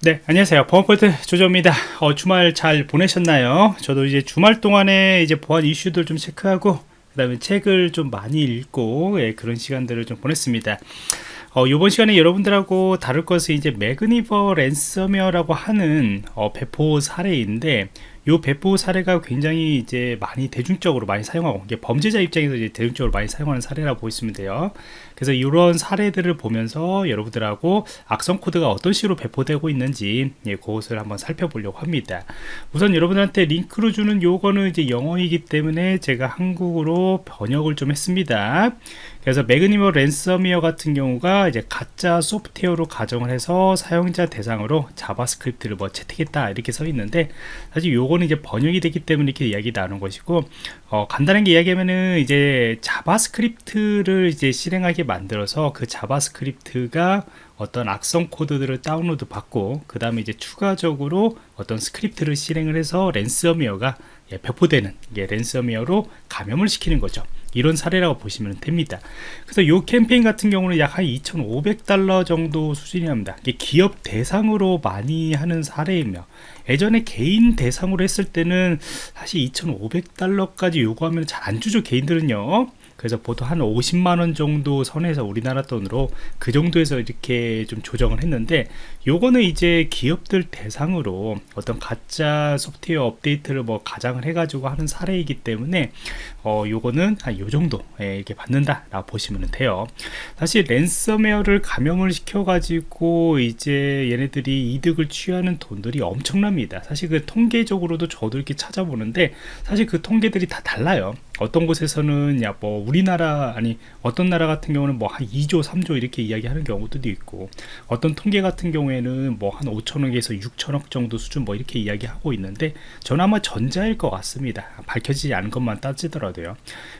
네 안녕하세요. 보안포트 조조입니다. 어, 주말 잘 보내셨나요? 저도 이제 주말 동안에 이제 보안 이슈들 좀 체크하고 그 다음에 책을 좀 많이 읽고 예, 그런 시간들을 좀 보냈습니다. 어, 이번 시간에 여러분들하고 다룰 것은 이제 Magniber 랜섬웨어라고 하는 어, 배포 사례인데 이 배포 사례가 굉장히 이제 많이 대중적으로 많이 사용하고 이게 범죄자 입장에서 이제 대중적으로 많이 사용하는 사례라고 보시면 돼요. 그래서 이런 사례들을 보면서 여러분들하고 악성 코드가 어떤 식으로 배포되고 있는지 예, 그것을 한번 살펴보려고 합니다. 우선 여러분한테 링크로 주는 요거는 이제 영어이기 때문에 제가 한국어로 번역을 좀 했습니다. 그래서 Magniber 랜섬웨어 같은 경우가 이제 가짜 소프트웨어로 가정을 해서 사용자 대상으로 JavaScript를 뭐 채택했다 이렇게 써 있는데 사실 요거 는 이제 번역이 됐기 때문에 이렇게 이야기 나눈 것이고 어, 간단하게 이야기하면은 이제 JavaScript를 이제 실행하게 만들어서 그 JavaScript가 어떤 악성 코드들을 다운로드 받고 그 다음에 이제 추가적으로 어떤 script를 실행을 해서 랜섬웨어가 예, 배포되는 예, 랜섬웨어로 감염을 시키는 거죠 이런 사례라고 보시면 됩니다. 그래서 이 캠페인 같은 경우는 약 한 2,500달러 정도 수준이 합니다. 이게 기업 대상으로 많이 하는 사례이며 예전에 개인 대상으로 했을 때는 사실 2,500달러까지 요구하면 잘 안 주죠 개인들은요 그래서 보통 한 50만원 정도 선에서 우리나라 돈으로 그 정도에서 이렇게 좀 조정을 했는데 요거는 이제 기업들 대상으로 어떤 가짜 소프트웨어 업데이트를 뭐 가장을 해가지고 하는 사례이기 때문에 어 요거는 한 요 정도 예, 이렇게 받는다 라고 보시면 돼요. 사실 랜섬웨어를 감염을 시켜 가지고 이제 얘네들이 이득을 취하는 돈들이 엄청납니다. 사실 그 통계적으로도 저도 이렇게 찾아보는데 사실 그 통계들이 다 달라요 어떤 곳에서는 야 뭐 우리나라 아니 어떤 나라 같은 경우는 뭐 한 2조 3조 이렇게 이야기하는 경우도 있고 어떤 통계 같은 경우에는 뭐 한 5천억에서 6천억 정도 수준 뭐 이렇게 이야기하고 있는데 저는 아마 전자일 것 같습니다. 밝혀지지 않은 것만 따지더라도요.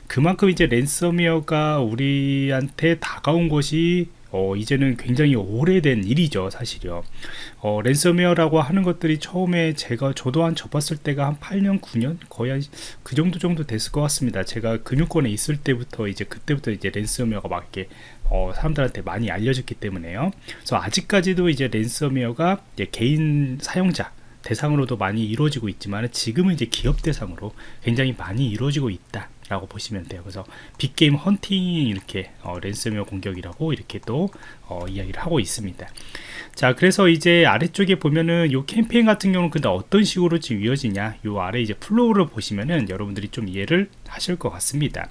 그만큼 이제 랜섬웨어가 우리한테 다가온 것이 어, 이제는 굉장히 오래된 일이죠 사실요. 어, 랜섬웨어라고 하는 것들이 처음에 제가 저도 한 접었을 때가 한 8년 9년? 거의 한 그 정도 정도 됐을 것 같습니다. 제가 금융권에 있을 때부터 이제 그때부터 이제 랜섬웨어가 막 이렇게 어, 사람들한테 많이 알려졌기 때문에요. 그래서 아직까지도 이제 랜섬웨어가 이제 개인 사용자 대상으로도 많이 이루어지고 있지만 지금은 이제 기업 대상으로 굉장히 많이 이루어지고 있다 라고 보시면 돼요. 그래서 big game hunting 이렇게 어, 랜섬웨어 공격이라고 이렇게 또 어, 이야기를 하고 있습니다. 자 그래서 이제 아래쪽에 보면은 요 캠페인 같은 경우는 근데 어떤 식으로 지금 이어지냐? 요 아래 이제 flow를 보시면은 여러분들이 좀 이해를 하실 것 같습니다.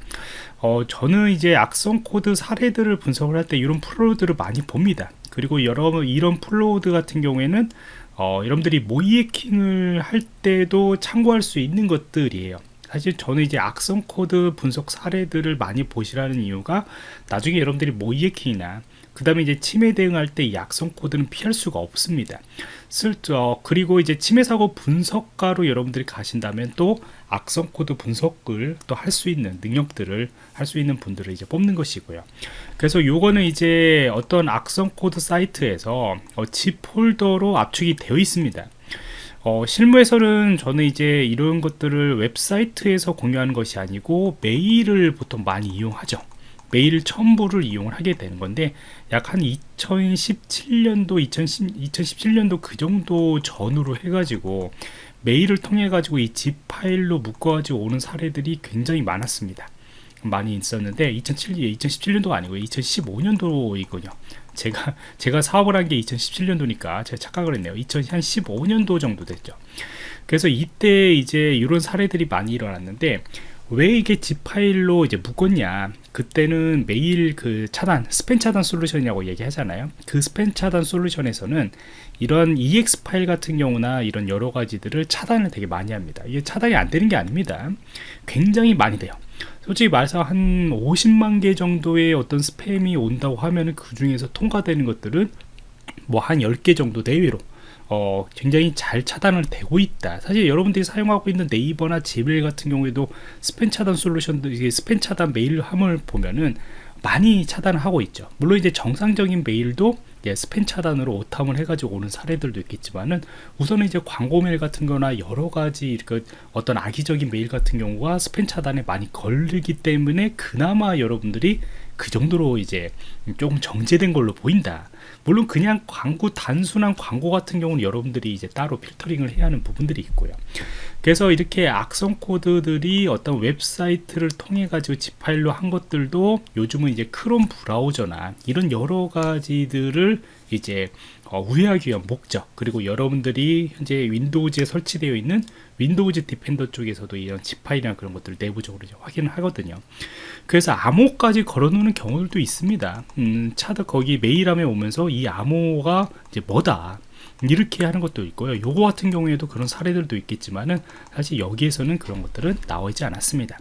어, 저는 이제 악성 코드 사례들을 분석을 할 때 이런 flow들을 많이 봅니다. 그리고 여러 이런 flow들 같은 경우에는 어, 여러분들이 모의해킹을 할 때도 참고할 수 있는 것들이에요 사실 저는 이제 악성 코드 분석 사례들을 많이 보시라는 이유가 나중에 여러분들이 모의해킹이나 그 다음에 이제 침해 대응할 때이 악성 코드는 피할 수가 없습니다. 쓸, 어, 그리고 이제 침해 사고 분석가로 여러분들이 가신다면 또 악성 코드 분석을 또 할 수 있는 능력들을 할 수 있는 분들을 이제 뽑는 것이고요. 그래서 요거는 이제 어떤 악성 코드 사이트에서 어, zip 폴더로 압축이 되어 있습니다 어, 실무에서는 저는 이제 이런 것들을 웹사이트에서 공유하는 것이 아니고 메일을 보통 많이 이용하죠. 메일 첨부를 이용을 하게 되는 건데 약 한 2017년도 2010, 2017년도 그 정도 전후로 해가지고 메일을 통해 가지고 이 zip 파일로 묶어 가지고 오는 사례들이 굉장히 많았습니다. 많이 있었는데 2007, 2017년도가 아니고 2015년도이군요 제가 제가 사업을 한 게 2017년도니까 제가 착각을 했네요. 2015년도 정도 됐죠. 그래서 이때 이제 이런 사례들이 많이 일어났는데 왜 이게 zip 파일로 이제 묶었냐? 그때는 메일 그 차단 스팸 차단 솔루션이라고 얘기하잖아요. 그 스팸 차단 솔루션에서는 이런 ex 파일 같은 경우나 이런 여러 가지들을 차단을 되게 많이 합니다. 이게 차단이 안 되는 게 아닙니다. 굉장히 많이 돼요 솔직히 말해서 한 50만 개 정도의 어떤 스팸이 온다고 하면 그 중에서 통과되는 것들은 뭐 한 10개 정도 내외로 어, 굉장히 잘 차단을 되고 있다. 사실 여러분들이 사용하고 있는 네이버나 지메일 같은 경우에도 스팸 차단 솔루션도 이게 스팸 차단 메일함을 보면은 많이 차단을 하고 있죠. 물론 이제 정상적인 메일도 예, 스팸 차단으로 오탐을 해가지고 오는 사례들도 있겠지만은 우선은 이제 광고 메일 같은 거나 여러 가지 그 어떤 악의적인 메일 같은 경우가 스팸 차단에 많이 걸리기 때문에 그나마 여러분들이 그 정도로 이제 조금 정제된 걸로 보인다. 물론 그냥 광고 단순한 광고 같은 경우는 여러분들이 이제 따로 필터링을 해야 하는 부분들이 있고요. 그래서 이렇게 악성 코드들이 어떤 웹사이트를 통해 가지고 zip 파일로 한 것들도 요즘은 이제 크롬 브라우저나 이런 여러 가지들을 이제 어, 우회하기 위한 목적. 그리고 여러분들이 현재 Windows에 설치되어 있는 Windows Defender 쪽에서도 이런 zip 파일이나 그런 것들을 내부적으로 확인을 하거든요. 그래서 암호까지 걸어놓는 경우들도 있습니다. 음, 차도 거기 메일함에 오면서 이 암호가 이제 뭐다 이렇게 하는 것도 있고요 요거 같은 경우에도 그런 사례들도 있겠지만은 사실 여기에서는 그런 것들은 나오지 않았습니다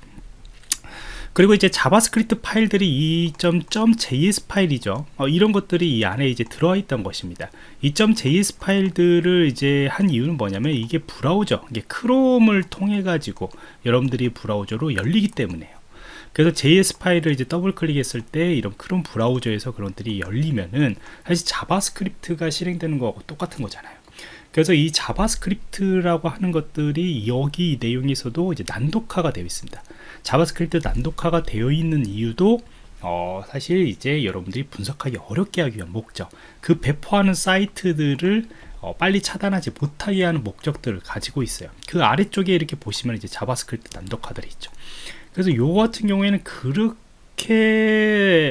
그리고 이제 JavaScript 파일들이 2.js 파일이죠. 어, 이런 것들이 이 안에 이제 들어와 있던 것입니다. 2.js 파일들을 이제 한 이유는 뭐냐면 이게 브라우저, 이게 Chrome을 통해 가지고 여러분들이 브라우저로 열리기 때문에요. 그래서 JS 파일을 이제 더블 클릭했을 때 이런 크롬 브라우저에서 그런 것들이 열리면은 사실 JavaScript가 실행되는 거하고 똑같은 거잖아요. 그래서 이 JavaScript라고 하는 것들이 여기 내용에서도 이제 난독화가 되어 있습니다. JavaScript 난독화가 되어 있는 이유도 어, 사실 이제 여러분들이 분석하기 어렵게 하기 위한 목적 그 배포하는 사이트들을 어, 빨리 차단하지 못하게 하는 목적들을 가지고 있어요 그 아래쪽에 이렇게 보시면 이제 JavaScript 난독화들이 있죠 그래서 요 같은 경우에는 그렇게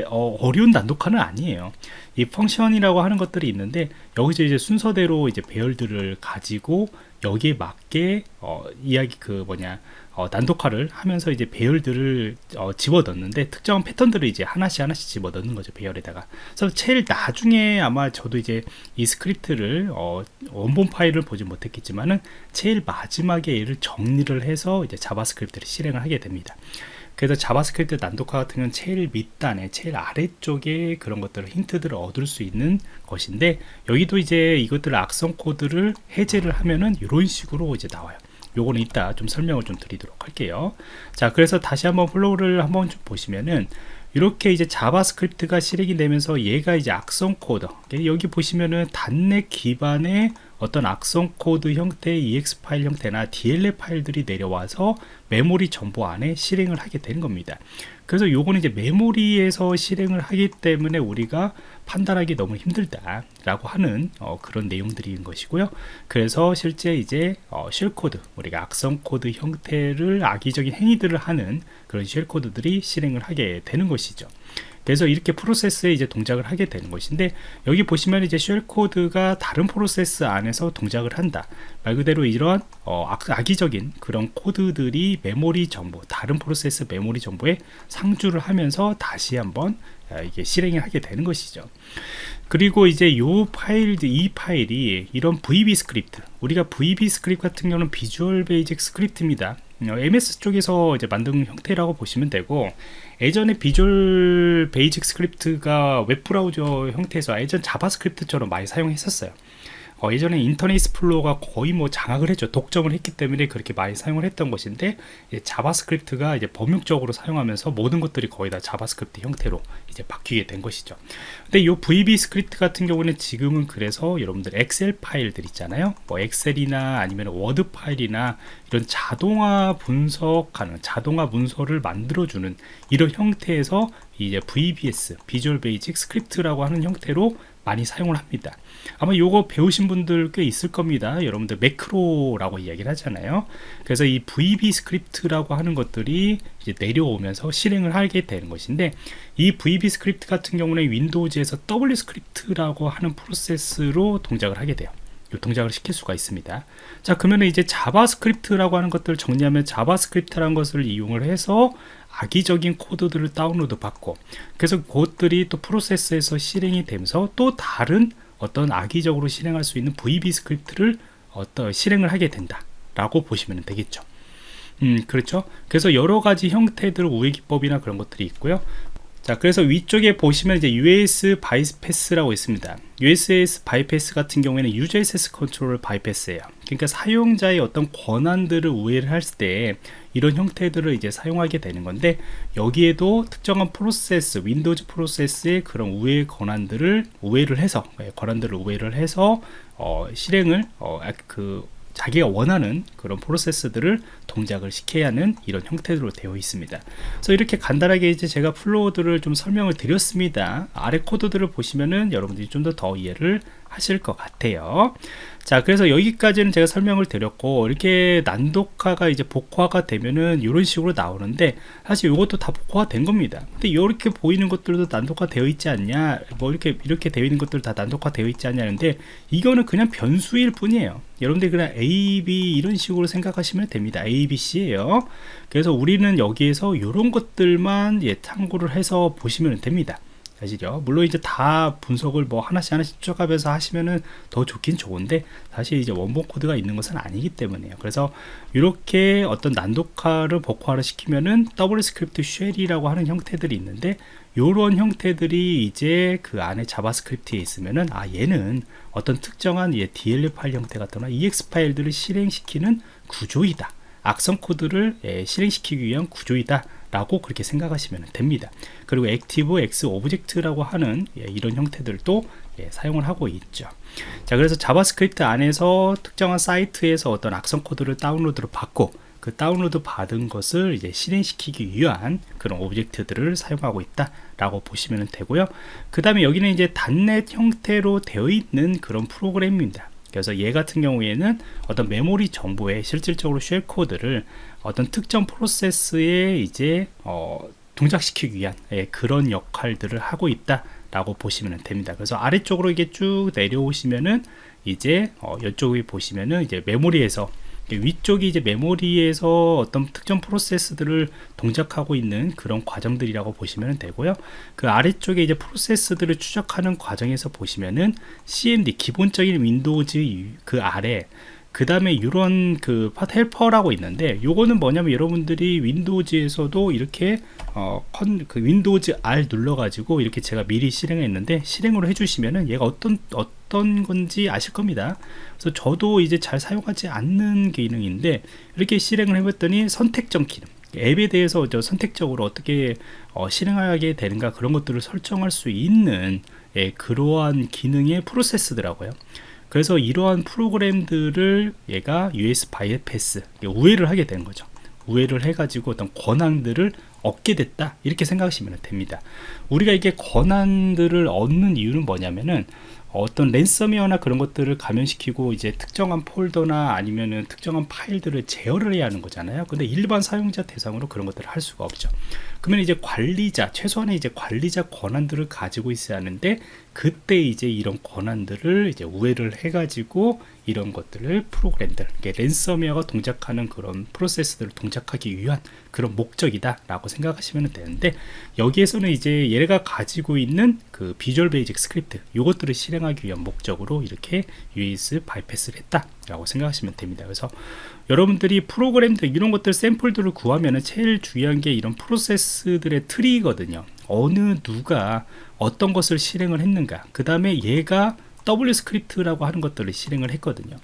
어, 려운 난독화는 아니에요. 이 function이라고 하는 것들이 있는데 여기서 이제 순서대로 이제 배열들을 가지고 여기에 맞게 어, 이야기 그 뭐냐 어, 난독화를 하면서 이제 배열들을 어, 집어넣는데 특정한 패턴들을 이제 하나씩 하나씩 집어넣는 거죠 배열에다가. 그래서 제일 나중에 아마 저도 이제 이 스크립트를 어, 원본 파일을 보지 못했겠지만은 제일 마지막에 얘를 정리를 해서 이제 JavaScript를 실행을 하게 됩니다. 그래서 JavaScript 난독화 같은 경우는 제일 밑단에 제일 아래쪽에 그런 것들을 힌트들을 얻을 수 있는 것인데 여기도 이제 이것들을 악성 코드를 해제를 하면은 이런 식으로 이제 나와요 요거는 이따 좀 설명을 좀 드리도록 할게요 자 그래서 다시 한번 flow를 한번 좀 보시면은 이렇게 이제 JavaScript가 실행이 되면서 얘가 이제 악성 코드 여기 보시면은 .NET 기반의 어떤 악성 코드 형태의 EXE 파일 형태나 DLL 파일들이 내려와서 메모리 정보 안에 실행을 하게 되는 겁니다. 그래서 요거는 이제 메모리에서 실행을 하기 때문에 우리가 판단하기 너무 힘들다라고 하는 어, 그런 내용들인 것이고요. 그래서 실제 이제 어, shell code, 우리가 악성 코드 형태를 악의적인 행위들을 하는 그런 shell code들이 실행을 하게 되는 것이죠. 그래서 이렇게 프로세스에 이제 동작을 하게 되는 것인데 여기 보시면 이제 shell code가 다른 프로세스 안에서 동작을 한다 말 그대로 이런 어, 악, 의적인 그런 코드들이 메모리 정보 다른 프로세스 메모리 정보에 상주를 하면서 다시 한번 아, 이게 실행을 하게 되는 것이죠. 그리고 이제 요 파일 이 파일이 이런 VBScript 우리가 VBScript 같은 경우는 Visual Basic Script입니다. MS 어, 쪽에서 이제 만든 형태라고 보시면 되고 예전에 Visual Basic Script가 웹브라우저 형태에서 예전 JavaScript처럼 많이 사용했었어요 어, 예전에 Internet Explorer가 거의 뭐 장악을 했죠. 독점을 했기 때문에 그렇게 많이 사용을 했던 것인데 JavaScript가 이제 범용적으로 사용하면서 모든 것들이 거의 다 JavaScript 형태로 이제 바뀌게 된 것이죠. 근데 이 VBScript 같은 경우는 지금은 그래서 여러분들 Excel 파일들 있잖아요. 뭐 Excel이나 아니면 Word 파일이나 이런 자동화 분석하는 자동화 문서를 만들어주는 이런 형태에서 이제 VBS Visual Basic Script라고 하는 형태로 많이 사용을 합니다. 아마 요거 배우신 분들 꽤 있을 겁니다. 여러분들 매크로라고 이야기를 하잖아요. 그래서 이 VBScript라고 하는 것들이 이제 내려오면서 실행을 하게 되는 것인데 이 VBScript 같은 경우는 Windows에서 WScript라고 하는 프로세스로 동작을 하게 돼요 동작을 시킬 수가 있습니다. 자 그러면 이제 JavaScript라고 하는 것들을 정리하면 JavaScript라는 것을 이용을 해서 악의적인 코드들을 다운로드 받고 그래서 그것들이 또 프로세스에서 실행이 되면서 또 다른 어떤 악의적으로 실행할 수 있는 VBScript를 어떤 실행을 하게 된다 라고 보시면 되겠죠. 음 그렇죠? 그래서 여러 가지 형태들 우회 기법이나 그런 것들이 있고요 자 그래서 위쪽에 보시면 이제 UAC bypass라고 있습니다. UAC bypass 같은 경우에는 User Access Control bypass예요. 그러니까 사용자의 어떤 권한들을 우회를 할 때 이런 형태들을 이제 사용하게 되는 건데 여기에도 특정한 프로세스 Windows 프로세스의 그런 우회 권한들을 우회를 해서 예, 권한들을 우회를 해서 어, 실행을 어, 그 자기가 원하는 그런 프로세스들을 동작을 시켜야 하는 이런 형태로 되어 있습니다. 그래서 이렇게 간단하게 이제 제가 플로우들을 좀 설명을 드렸습니다. 아래 코드들을 보시면은 여러분들이 좀 더 더 이해를 하실 것 같아요. 자, 그래서 여기까지는 제가 설명을 드렸고, 이렇게 난독화가 이제 복화가 되면은 이런 식으로 나오는데, 사실 이것도 다 복화가 된 겁니다. 근데 이렇게 보이는 것들도 난독화 되어 있지 않냐, 뭐 이렇게, 이렇게 되어 있는 것들 다 난독화 되어 있지 않냐는데, 이거는 그냥 변수일 뿐이에요. 여러분들이 그냥 A, B 이런 식으로 생각하시면 됩니다. A, B, C예요. 그래서 우리는 여기에서 이런 것들만 예, 참고를 해서 보시면 됩니다. 사실요. 물론 이제 다 분석을 뭐 하나씩 하나씩 추적하면서 하시면은 더 좋긴 좋은데 사실 이제 원본 코드가 있는 것은 아니기 때문에요. 그래서 이렇게 어떤 난독화를 복호화를 시키면은 W Script Shell이라고 하는 형태들이 있는데 이런 형태들이 이제 그 안에 JavaScript에 있으면은 아 얘는 어떤 특정한 예, DLL 파일 형태 같거나 EXE 파일들을 실행시키는 구조이다. 악성 코드를 예, 실행시키기 위한 구조이다. 라고 그렇게 생각하시면 됩니다. 그리고 ActiveX Object라고 하는 예, 이런 형태들도 예, 사용을 하고 있죠. 자 그래서 JavaScript 안에서 특정한 사이트에서 어떤 악성 코드를 다운로드를 받고 그 다운로드 받은 것을 이제 실행시키기 위한 그런 object들을 사용하고 있다 라고 보시면 되고요. 그 다음에 여기는 이제 단넷 형태로 되어 있는 그런 프로그램입니다 그래서 얘 같은 경우에는 어떤 메모리 정보에 실질적으로 쉘 코드를 어떤 특정 프로세스에 이제 어, 동작시키기 위한 예, 그런 역할들을 하고 있다 라고 보시면 됩니다. 그래서 아래쪽으로 이게 쭉 내려오시면은 이제 어, 이쪽에 보시면은 이제 메모리에서 위쪽이 이제 메모리에서 어떤 특정 프로세스들을 동작하고 있는 그런 과정들이라고 보시면 되고요. 그 아래쪽에 이제 프로세스들을 추적하는 과정에서 보시면은 CMD 기본적인 Windows 그 아래 그 다음에 이런 그 fodhelper라고 있는데 요거는 뭐냐면 여러분들이 Windows에서도 이렇게 어, 컨, 그 Windows R 눌러가지고 이렇게 제가 미리 실행했는데 실행으로 해주시면은 얘가 어떤 어떤 건지 아실 겁니다. 그래서 저도 이제 잘 사용하지 않는 기능인데 이렇게 실행을 해봤더니 선택적 기능. 앱에 대해서 저 선택적으로 어떻게 어, 실행하게 되는가 그런 것들을 설정할 수 있는 예, 그러한 기능의 프로세스더라고요. 그래서 이러한 프로그램들을 얘가 US 바이패스 우회를 하게 되는 거죠. 우회를 해가지고 어떤 권한들을 얻게 됐다 이렇게 생각하시면 됩니다. 우리가 이게 권한들을 얻는 이유는 뭐냐면은 어떤 랜섬웨어나 그런 것들을 감염시키고 이제 특정한 폴더나 아니면은 특정한 파일들을 제어를 해야 하는 거잖아요. 근데 일반 사용자 대상으로 그런 것들을 할 수가 없죠. 그러면 이제 관리자, 최소한의 이제 관리자 권한들을 가지고 있어야 하는데 그때 이제 이런 권한들을 이제 우회를 해가지고 이런 것들을 프로그램들, 랜섬웨어가 동작하는 그런 프로세스들을 동작하기 위한 그런 목적이다 라고 생각하시면 되는데 여기에서는 이제 얘가 가지고 있는 그 Visual Basic Script 이것들을 실행하기 위한 목적으로 이렇게 UAC bypass를 했다 라고 생각하시면 됩니다 그래서 여러분들이 프로그램들 이런 것들 샘플들을 구하면 제일 중요한 게 이런 프로세스들의 트리거든요 어느 누가 어떤 것을 실행을 했는가 그 다음에 얘가 W Script라고 하는 것들을 실행을 했거든요.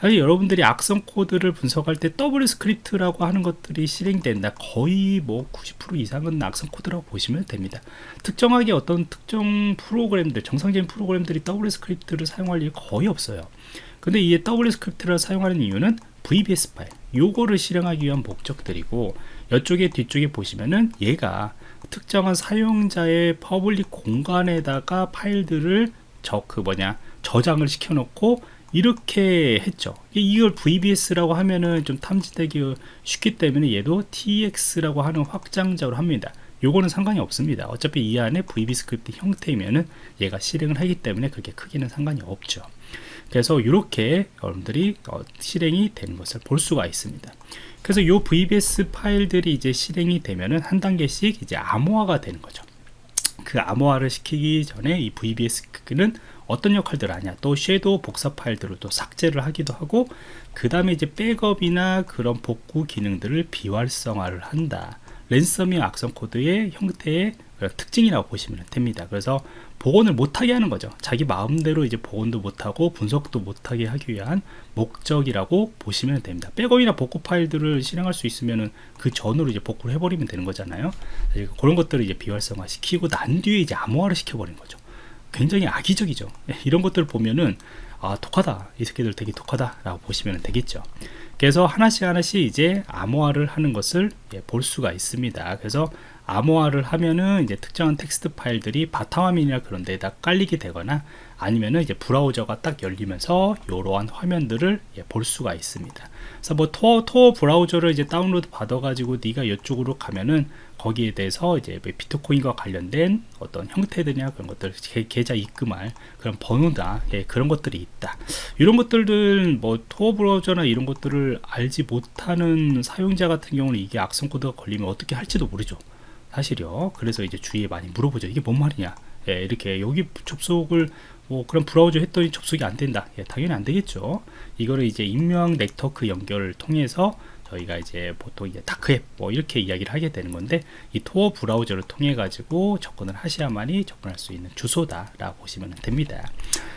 사실 여러분들이 악성 코드를 분석할 때 W Script라고 하는 것들이 실행된다. 거의 뭐 90% 이상은 악성 코드라고 보시면 됩니다. 특정하게 어떤 특정 프로그램들, 정상적인 프로그램들이 W Script를 사용할 일이 거의 없어요. 근데 이 W Script를 사용하는 이유는 VBS 파일, 요거를 실행하기 위한 목적들이고 이쪽에 뒤쪽에 보시면은 얘가 특정한 사용자의 public 공간에다가 파일들을 저 그 뭐냐 저장을 시켜 놓고 이렇게 했죠. 이걸 VBS라고 하면은 좀 탐지되기 쉽기 때문에 얘도 TXT라고 하는 확장자로 합니다. 요거는 상관이 없습니다. 어차피 이 안에 VB Script 형태이면은 얘가 실행을 하기 때문에 그게 크게는 상관이 없죠 그래서 이렇게 여러분들이 어, 실행이 되는 것을 볼 수가 있습니다. 그래서 요 VBS 파일들이 이제 실행이 되면은 한 단계씩 이제 암호화가 되는 거죠. 그 암호화를 시키기 전에 이 VBS는 어떤 역할들을 하냐. 또 섀도우 복사 파일들을 또 삭제를 하기도 하고 그 다음에 이제 백업이나 그런 복구 기능들을 비활성화를 한다. 랜섬웨어 악성 코드의 형태의 특징이라고 보시면 됩니다. 그래서 복원을 못하게 하는 거죠. 자기 마음대로 이제 복원도 못하고 분석도 못하게 하기 위한 목적이라고 보시면 됩니다. 백업이나 복구 파일들을 실행할 수 있으면 그 전으로 이제 복구를 해버리면 되는 거잖아요. 그런 것들을 이제 비활성화 시키고 난 뒤에 이제 암호화를 시켜버리는 거죠. 굉장히 악의적이죠. 예, 이런 것들을 보면은 아 독하다. 이 새끼들 되게 독하다 라고 보시면 되겠죠. 그래서 하나씩 하나씩 이제 암호화를 하는 것을 예, 볼 수가 있습니다. 그래서 암호화를 하면은 이제 특정한 텍스트 파일들이 바탕화면이나 그런 데다 깔리게 되거나 아니면은 이제 브라우저가 딱 열리면서 이러한 화면들을 예, 볼 수가 있습니다. 그래서 뭐 토어, 토어 브라우저를 이제 다운로드 받아가지고 네가 이쪽으로 가면은 거기에 대해서 이제 뭐 비트코인과 관련된 어떤 형태들이나 그런 것들 계좌 입금할 그런 번호다 예, 그런 것들이 있다 이런 것들은 뭐 토어 브라우저나 이런 것들을 알지 못하는 사용자 같은 경우는 이게 악성 코드가 걸리면 어떻게 할지도 모르죠 사실이요. 그래서 이제 주위에 많이 물어보죠. 이게 뭔 말이냐? 예, 이렇게 여기 접속을 뭐 그런 브라우저 했더니 접속이 안 된다. 예, 당연히 안 되겠죠. 이거를 이제 익명 네트워크 연결을 통해서 저희가 이제 보통 이제 다크앱 뭐 이렇게 이야기를 하게 되는 건데 이 토어 브라우저를 통해 가지고 접근을 하셔야만이 접근할 수 있는 주소다 라고 보시면 됩니다.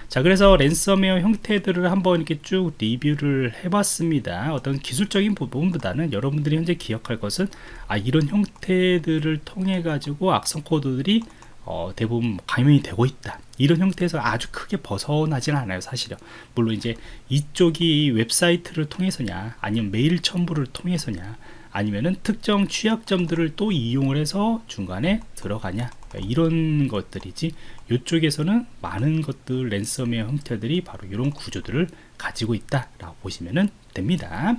자 그래서 랜섬웨어 형태들을 한번 이렇게 쭉 리뷰를 해봤습니다. 어떤 기술적인 부분보다는 여러분들이 현재 기억할 것은 아 이런 형태들을 통해 가지고 악성 코드들이 어, 대부분 감염이 되고 있다. 이런 형태에서 아주 크게 벗어나지는 않아요 사실은. 물론 이제 이쪽이 웹사이트를 통해서냐 아니면 메일 첨부를 통해서냐 아니면은 특정 취약점들을 또 이용을 해서 중간에 들어가냐 이런 것들이지 이쪽에서는 많은 것들 랜섬웨어 형태들이 바로 이런 구조들을 가지고 있다 라고 보시면 됩니다